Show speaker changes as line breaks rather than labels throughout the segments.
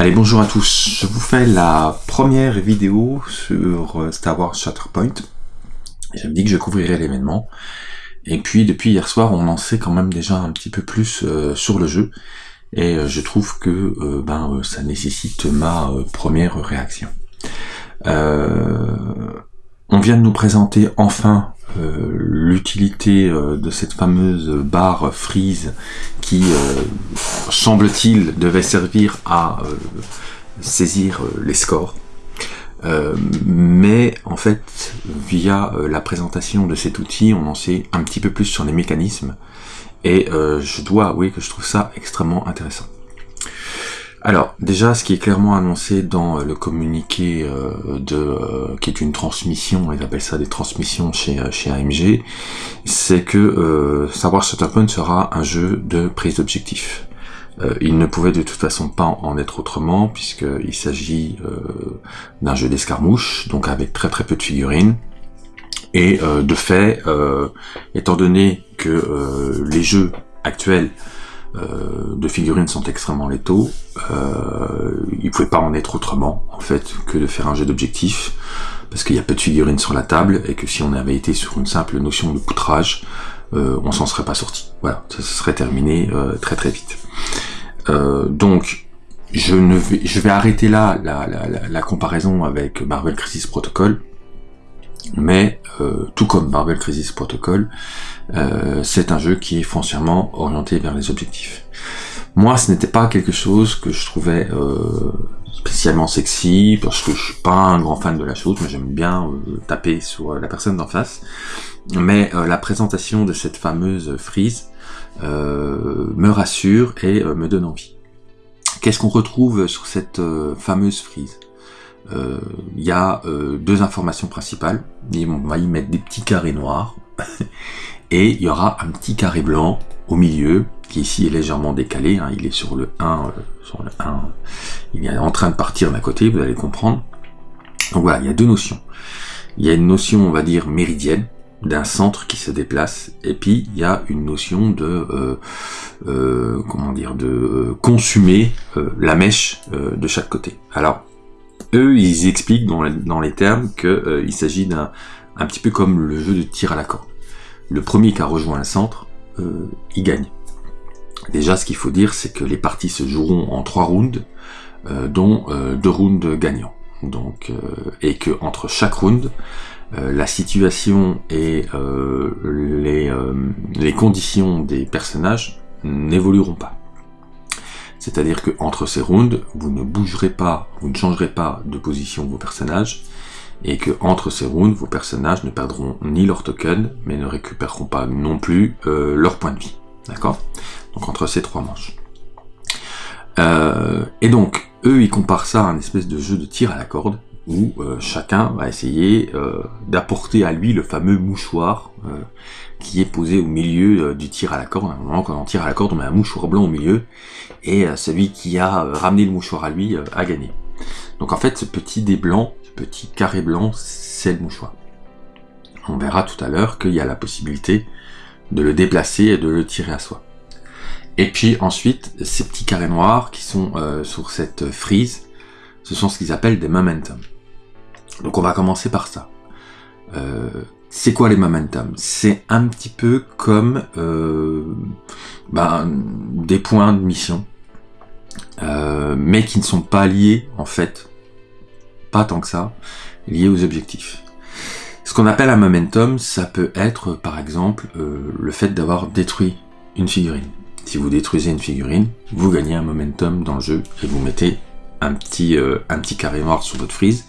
Allez, bonjour à tous. Je vous fais la première vidéo sur euh, Star Wars Shatterpoint. Je me dis que je couvrirai l'événement. Et puis, depuis hier soir, on en sait quand même déjà un petit peu plus euh, sur le jeu. Et euh, je trouve que ben ça nécessite ma première réaction. On vient de nous présenter enfin euh, l'utilité euh, de cette fameuse barre freeze qui, euh, semble-t-il, devait servir à saisir les scores. mais en fait, via la présentation de cet outil, on en sait un petit peu plus sur les mécanismes, et je dois avouer que je trouve ça extrêmement intéressant. Alors, déjà, ce qui est clairement annoncé dans le communiqué euh, de euh, qui est une transmission, ils appellent ça des transmissions chez, euh, chez AMG, c'est que euh, Savoir Shutterpoint sera un jeu de prise d'objectif. il ne pouvait de toute façon pas en être autrement, puisqu'il s'agit d'un jeu d'escarmouche, donc avec très très peu de figurines. Et de fait, étant donné que les jeux actuels euh, de figurines sont extrêmement létaux. Euh, il pouvait pas en être autrement, en fait, que de faire un jeu d'objectif, parce qu'il y a peu de figurines sur la table, et que si on avait été sur une simple notion de poutrage, euh, on s'en serait pas sorti. Voilà, ça, serait terminé très très vite. Donc, je ne vais, je vais arrêter là la, la, la comparaison avec Marvel Crisis Protocol, mais euh, tout comme Marvel Crisis Protocol, euh, c'est un jeu qui est foncièrement orienté vers les objectifs. Moi, ce n'était pas quelque chose que je trouvais euh, spécialement sexy, parce que je suis pas un grand fan de la chose, mais j'aime bien taper sur la personne d'en face. Mais la présentation de cette fameuse frise me rassure et me donne envie. Qu'est-ce qu'on retrouve sur cette fameuse frise? Euh, il y a euh, deux informations principales. On va y mettre des petits carrés noirs. et il y aura un petit carré blanc au milieu, qui ici est légèrement décalé. Hein. il est sur le 1, euh, sur le 1. Il est en train de partir d'un côté, vous allez comprendre. Donc voilà, il y a deux notions. Il y a une notion, on va dire, méridienne, d'un centre qui se déplace, et puis il y a une notion de comment dire de consumer la mèche de chaque côté. Alors eux, ils expliquent dans, les termes qu'il euh, s'agit d'un un petit peu comme le jeu de tir à la corde. Le premier qui a rejoint un centre, euh, il gagne. Déjà, ce qu'il faut dire, c'est que les parties se joueront en trois rounds, euh, dont deux rounds gagnants. Donc, et que entre chaque round, la situation et les conditions des personnages n'évolueront pas. C'est-à-dire que entre ces rounds, vous ne bougerez pas, vous ne changerez pas de position vos personnages, et que entre ces rounds, vos personnages ne perdront ni leur token, mais ne récupéreront pas non plus euh, leur point de vie. D'accord? Donc entre ces trois manches. Euh, et donc, eux, ils comparent ça à un espèce de jeu de tir à la corde, où euh, chacun va essayer euh, d'apporter à lui le fameux mouchoir euh, qui est posé au milieu du tir à la corde. Normalement, quand on tire à la corde, on met un mouchoir blanc au milieu, et celui qui a ramené le mouchoir à lui a gagné. Donc en fait, ce petit dé blanc, ce petit carré blanc, c'est le mouchoir. On verra tout à l'heure qu'il y a la possibilité de le déplacer et de le tirer à soi. Et puis ensuite, ces petits carrés noirs qui sont sur cette frise, ce sont ce qu'ils appellent des momentum. Donc on va commencer par ça. Euh, c'est quoi les momentum? C'est un petit peu comme euh, ben, des points de mission, euh, mais qui ne sont pas liés en fait, pas tant que ça, liés aux objectifs. Ce qu'on appelle un momentum, ça peut être par exemple le fait d'avoir détruit une figurine. Si vous détruisez une figurine, vous gagnez un momentum dans le jeu et vous mettez un petit, euh, un petit carré noir sur votre frise,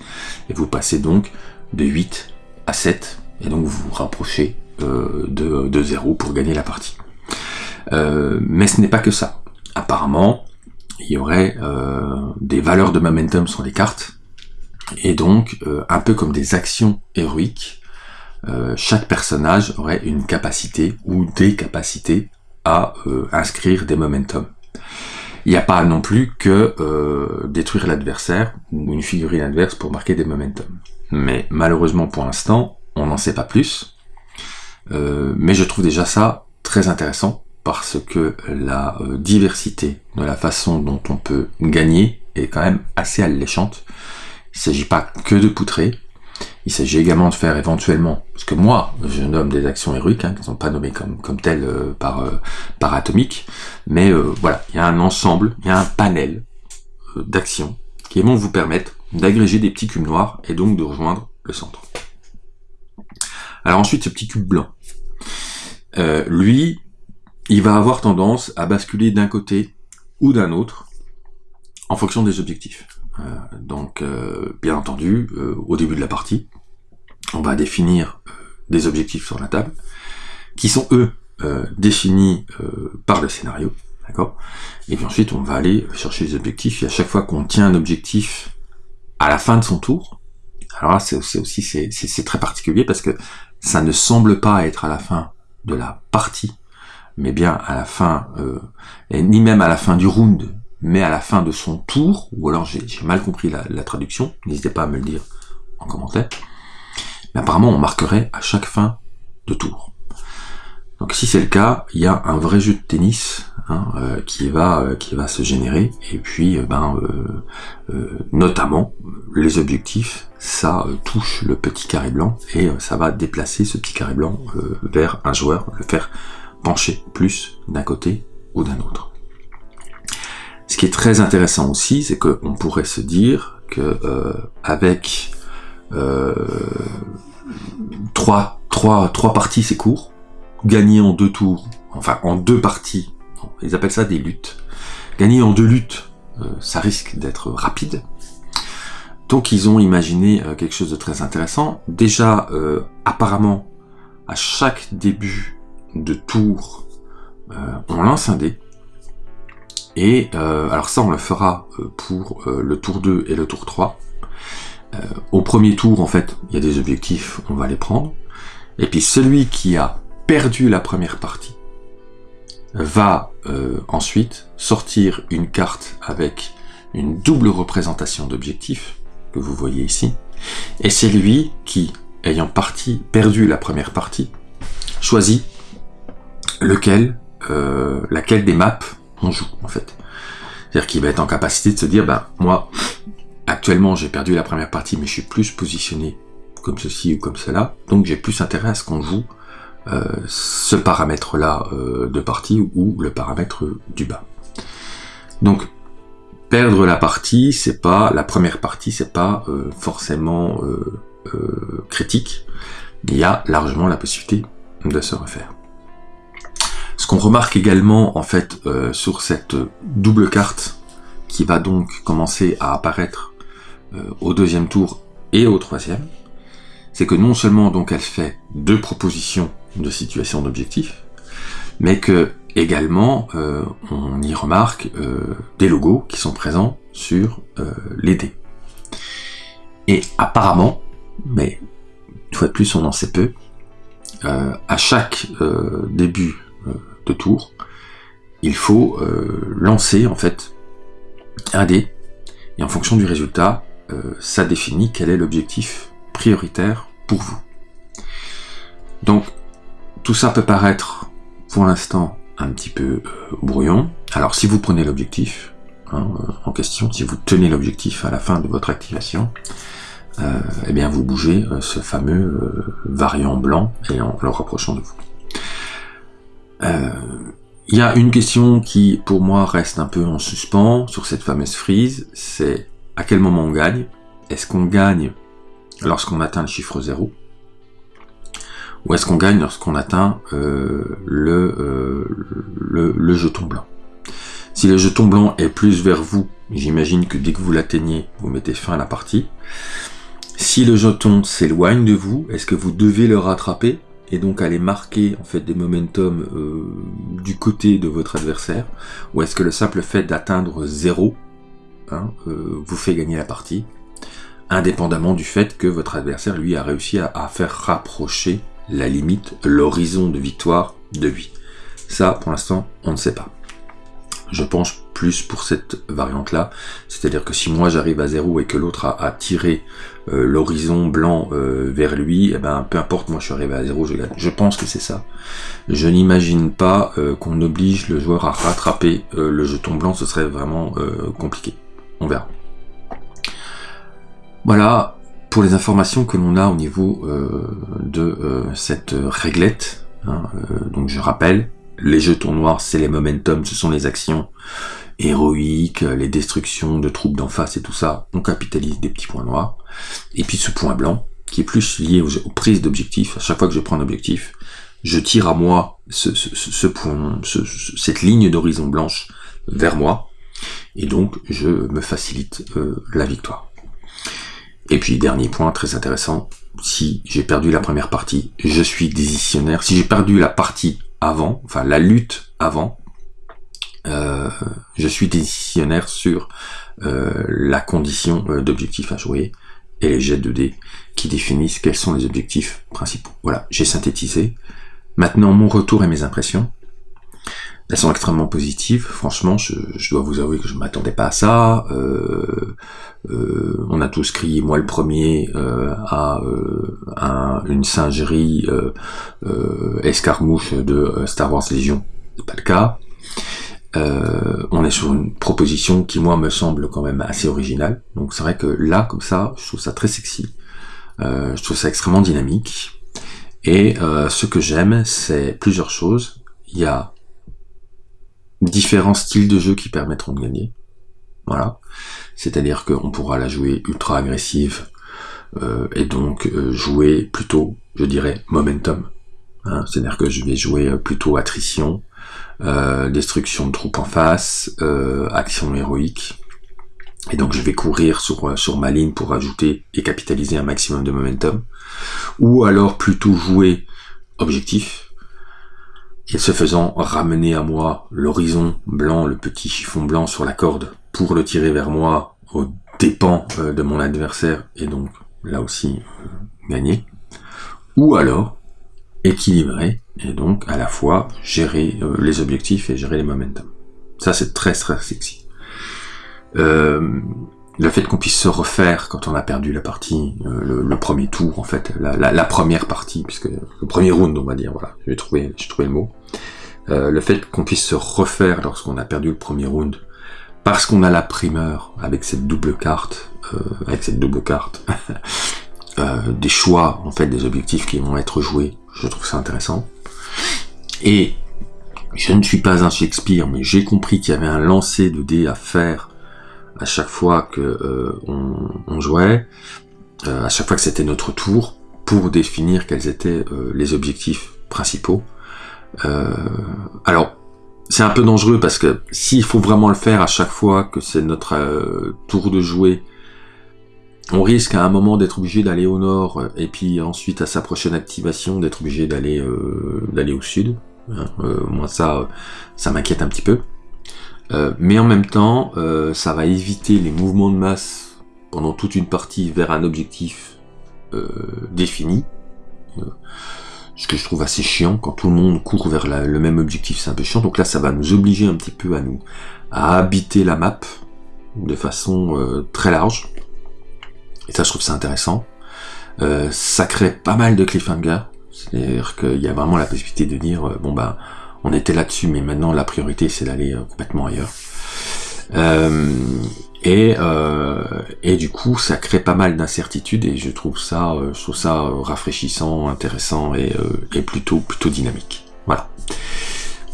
et vous passez donc de 8 à 7, et donc vous vous rapprochez euh, de, de 0 pour gagner la partie. Euh, mais ce n'est pas que ça. Apparemment, il y aurait des valeurs de momentum sur les cartes, et donc, un peu comme des actions héroïques, chaque personnage aurait une capacité ou des capacités à inscrire des momentum. Il n'y a pas non plus que euh, détruire l'adversaire ou une figurine adverse pour marquer des momentum. Mais malheureusement pour l'instant, on n'en sait pas plus. Euh, mais je trouve déjà ça très intéressant parce que la euh, diversité de la façon dont on peut gagner est quand même assez alléchante. Il ne s'agit pas que de poutrer, il s'agit également de faire éventuellement, parce que moi, je nomme des actions héroïques, hein, qui ne sont pas nommées comme, comme telles euh, par, euh, par atomique, mais euh, voilà, il y a un ensemble, il y a un panel d'actions qui vont vous permettre d'agréger des petits cubes noirs et donc de rejoindre le centre. Alors ensuite, ce petit cube blanc, lui, il va avoir tendance à basculer d'un côté ou d'un autre en fonction des objectifs. Euh, donc, euh, bien entendu, euh, au début de la partie, on va définir des objectifs sur la table, qui sont eux définis par le scénario, d'accord? Et puis ensuite, on va aller chercher les objectifs. Et à chaque fois qu'on tient un objectif à la fin de son tour, alors là, c'est aussi c'est très particulier parce que ça ne semble pas être à la fin de la partie, mais bien à la fin, et ni même à la fin du round, mais à la fin de son tour, ou alors j'ai mal compris la, traduction, n'hésitez pas à me le dire en commentaire, mais apparemment on marquerait à chaque fin de tour. Donc si c'est le cas, il y a un vrai jeu de tennis hein, euh, qui va euh, qui va se générer, et puis euh, ben notamment les objectifs, ça touche le petit carré blanc et ça va déplacer ce petit carré blanc vers un joueur, le faire pencher plus d'un côté ou d'un autre. Ce qui est très intéressant aussi, c'est qu'on pourrait se dire que euh, avec euh, trois, trois, trois parties, c'est court. Gagner en deux tours, enfin en deux parties, ils appellent ça des luttes. Gagner en deux luttes, euh, ça risque d'être rapide. Donc ils ont imaginé euh, quelque chose de très intéressant. Déjà, apparemment, à chaque début de tour, on lance un dé. Et euh, alors ça, on le fera euh, pour euh, le tour 2 et le tour 3. Au premier tour, en fait, il y a des objectifs, on va les prendre. Et puis celui qui a perdu la première partie va ensuite sortir une carte avec une double représentation d'objectifs, que vous voyez ici. Et c'est lui qui, ayant perdu la première partie, choisit lequel, laquelle des maps on joue en fait. C'est-à-dire qu'il va être en capacité de se dire, ben moi, actuellement j'ai perdu la première partie, mais je suis plus positionné comme ceci ou comme cela, donc j'ai plus intérêt à ce qu'on joue euh, ce paramètre-là euh, de partie ou le paramètre du bas. Donc perdre la partie, c'est pas la première partie, c'est pas euh, forcément critique. Il y a largement la possibilité de se refaire. Ce qu'on remarque également en fait sur cette double carte qui va donc commencer à apparaître au deuxième tour et au troisième, c'est que non seulement donc elle fait deux propositions de situation d'objectif, mais que également euh, on y remarque des logos qui sont présents sur les dés. Et apparemment, mais une fois de plus on en sait peu, à chaque début de tour, il faut euh, lancer en fait un dé, et en fonction du résultat, euh, ça définit quel est l'objectif prioritaire pour vous. Donc, tout ça peut paraître, pour l'instant, un petit peu euh, brouillon. Alors, si vous prenez l'objectif hein, en question, si vous tenez l'objectif à la fin de votre activation, eh bien, vous bougez ce fameux variant blanc et en le rapprochant de vous. Euh, il y a une question qui, pour moi, reste un peu en suspens sur cette fameuse frise, c'est à quel moment on gagne? Est-ce qu'on gagne lorsqu'on atteint le chiffre 0 Ou est-ce qu'on gagne lorsqu'on atteint euh, le, euh, le, le, jeton blanc? Si le jeton blanc est plus vers vous, j'imagine que dès que vous l'atteignez, vous mettez fin à la partie. Si le jeton s'éloigne de vous, est-ce que vous devez le rattraper et donc aller marquer en fait des momentum euh, du côté de votre adversaire? Ou est-ce que le simple fait d'atteindre 0 hein, euh, vous fait gagner la partie indépendamment du fait que votre adversaire lui a réussi à, faire rapprocher la limite, l'horizon de victoire de lui. Ça, pour l'instant, on ne sait pas. Je penche plus pour cette variante-là. C'est-à-dire que si moi j'arrive à zéro et que l'autre a, tiré euh, l'horizon blanc euh, vers lui, eh ben peu importe, moi je suis arrivé à zéro, je gagne. Je pense que c'est ça. Je n'imagine pas qu'on oblige le joueur à rattraper le jeton blanc, ce serait vraiment compliqué. On verra. Voilà pour les informations que l'on a au niveau de cette réglette. Hein, donc je rappelle, les jetons noirs, c'est les momentum, ce sont les actions héroïques, les destructions de troupes d'en face et tout ça. On capitalise des petits points noirs. Et puis ce point blanc, qui est plus lié aux, prises d'objectifs. À chaque fois que je prends un objectif, je tire à moi ce, point, cette ligne d'horizon blanche vers moi. Et donc, je me facilite euh, la victoire. Et puis, dernier point très intéressant, si j'ai perdu la première partie, je suis décisionnaire. Si j'ai perdu la partie avant, enfin la lutte avant, euh, je suis décisionnaire sur euh, la condition d'objectif à jouer et les jets de dés qui définissent quels sont les objectifs principaux. Voilà, j'ai synthétisé. Maintenant, mon retour et mes impressions. Elles sont extrêmement positives. Franchement, je, dois vous avouer que je m'attendais pas à ça. Euh, euh, on a tous crié, moi le premier, euh, à une singerie escarmouche de Star Wars Légion. Pas le cas. on est sur une proposition qui moi me semble quand même assez originale. Donc c'est vrai que là, comme ça, je trouve ça très sexy. je trouve ça extrêmement dynamique. Et ce que j'aime, c'est plusieurs choses. Il y a différents styles de jeu qui permettront de gagner. Voilà. C'est-à-dire qu'on pourra la jouer ultra agressive euh, et donc euh, jouer plutôt, je dirais, momentum. Hein. C'est-à-dire que je vais jouer euh, plutôt attrition, destruction de troupes en face, action héroïque. Et donc je vais courir sur, sur ma ligne pour ajouter et capitaliser un maximum de momentum. Ou alors plutôt jouer objectif, et ce faisant ramener à moi l'horizon blanc, le petit chiffon blanc sur la corde, pour le tirer vers moi au dépens euh, de mon adversaire, et donc là aussi euh, gagner. Ou alors équilibrer, et donc à la fois gérer euh, les objectifs et gérer les momentum. Ça c'est très très sexy. Le fait qu'on puisse se refaire quand on a perdu la partie, euh, le, premier tour en fait, la, première partie, puisque le premier round on va dire, voilà, j'ai trouvé, j'ai trouvé le mot. Euh, le fait qu'on puisse se refaire lorsqu'on a perdu le premier round, parce qu'on a la primeur avec cette double carte, euh, avec cette double carte, des choix en fait des objectifs qui vont être joués, je trouve ça intéressant. Et je ne suis pas un Shakespeare, mais j'ai compris qu'il y avait un lancer de dés à faire à chaque fois que euh, on, jouait, euh, à chaque fois que c'était notre tour, pour définir quels étaient euh, les objectifs principaux. alors, c'est un peu dangereux parce que s'il faut vraiment le faire à chaque fois que c'est notre tour de jouer, on risque à un moment d'être obligé d'aller au nord et puis ensuite à sa prochaine activation d'être obligé d'aller d'aller au sud. Hein, moi ça, ça m'inquiète un petit peu. Euh, mais en même temps, euh, ça va éviter les mouvements de masse pendant toute une partie vers un objectif euh, défini. ce que je trouve assez chiant, quand tout le monde court vers le même objectif, c'est un peu chiant. Donc là, ça va nous obliger un petit peu à nous à habiter la map de façon très large. Et ça, je trouve ça intéressant. ça crée pas mal de cliffhanger. C'est-à-dire qu'il y a vraiment la possibilité de dire, bon bah, on était là-dessus, mais maintenant la priorité c'est d'aller euh, complètement ailleurs. Euh, et, euh, et du coup, ça crée pas mal d'incertitudes et je trouve ça, je trouve ça rafraîchissant, intéressant et, et plutôt plutôt dynamique. Voilà.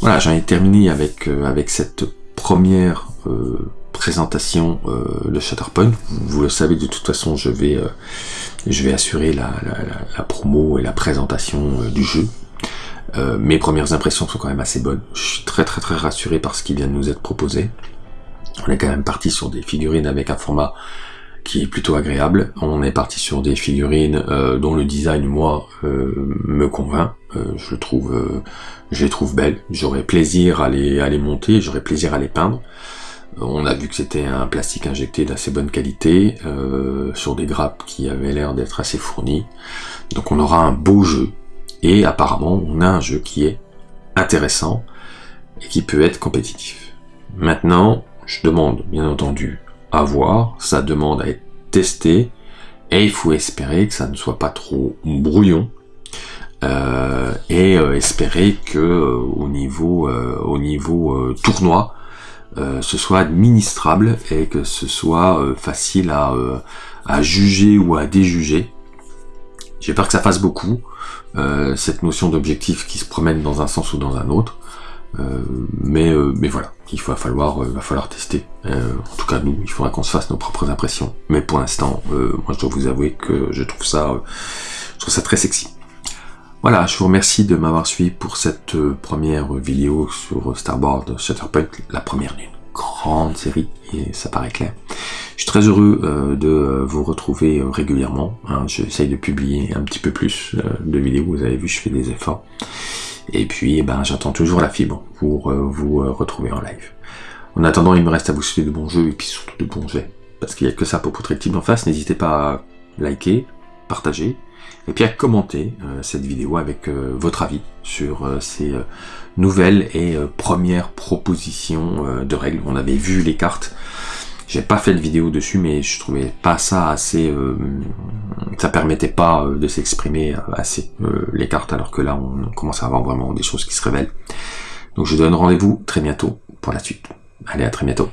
Voilà, j'en ai terminé avec avec cette première présentation de Shatterpoint. Vous, vous, le savez de toute façon, je vais je vais assurer la, la, la promo et la présentation du jeu euh, mes premières impressions sont quand même assez bonnes. Je suis très très très rassuré par ce qui vient de nous être proposé. On est quand même parti sur des figurines avec un format qui est plutôt agréable. On est parti sur des figurines euh, dont le design, moi, euh, me convainc. je trouve, je les trouve belles. J'aurais plaisir à les, à les monter, j'aurais plaisir à les peindre. On a vu que c'était un plastique injecté d'assez bonne qualité, sur des grappes qui avaient l'air d'être assez fournies. Donc on aura un beau jeu, et apparemment, on a un jeu qui est intéressant et qui peut être compétitif. Maintenant, je demande bien entendu à voir, ça demande à être testé, et il faut espérer que ça ne soit pas trop brouillon, euh, et espérer que au niveau, au niveau tournoi, ce soit administrable et que ce soit facile à juger ou à déjuger. J'ai peur que ça fasse beaucoup, cette notion d'objectif qui se promène dans un sens ou dans un autre. Euh, mais, euh, mais voilà, il va falloir, euh, va falloir tester. en tout cas, nous, il faudra qu'on se fasse nos propres impressions. Mais pour l'instant, moi, je dois vous avouer que je trouve ça, je trouve ça très sexy. Voilà, je vous remercie de m'avoir suivi pour cette première vidéo sur Starboard Shatterpoint, la première d'une grande série, et ça paraît clair. Je suis très heureux de vous retrouver régulièrement. Hein. J'essaye de publier un petit peu plus de vidéos, vous avez vu, je fais des efforts. Et puis, eh ben, j'attends toujours la fibre pour euh, vous euh, retrouver en live. En attendant, il me reste à vous souhaiter de bons jeux et puis surtout de bons jets. Parce qu'il n'y a que ça pour poutrer le en face. N'hésitez pas à liker, partager, et puis à commenter euh, cette vidéo avec votre avis sur ces nouvelles et premières propositions de règles. On avait vu les cartes. J'ai pas fait de vidéo dessus, mais je trouvais pas ça assez... Euh, ça permettait pas euh, de s'exprimer assez, euh, les cartes, alors que là, on commence à avoir vraiment des choses qui se révèlent. Donc je donne rendez-vous très bientôt pour la suite. Allez, à très bientôt.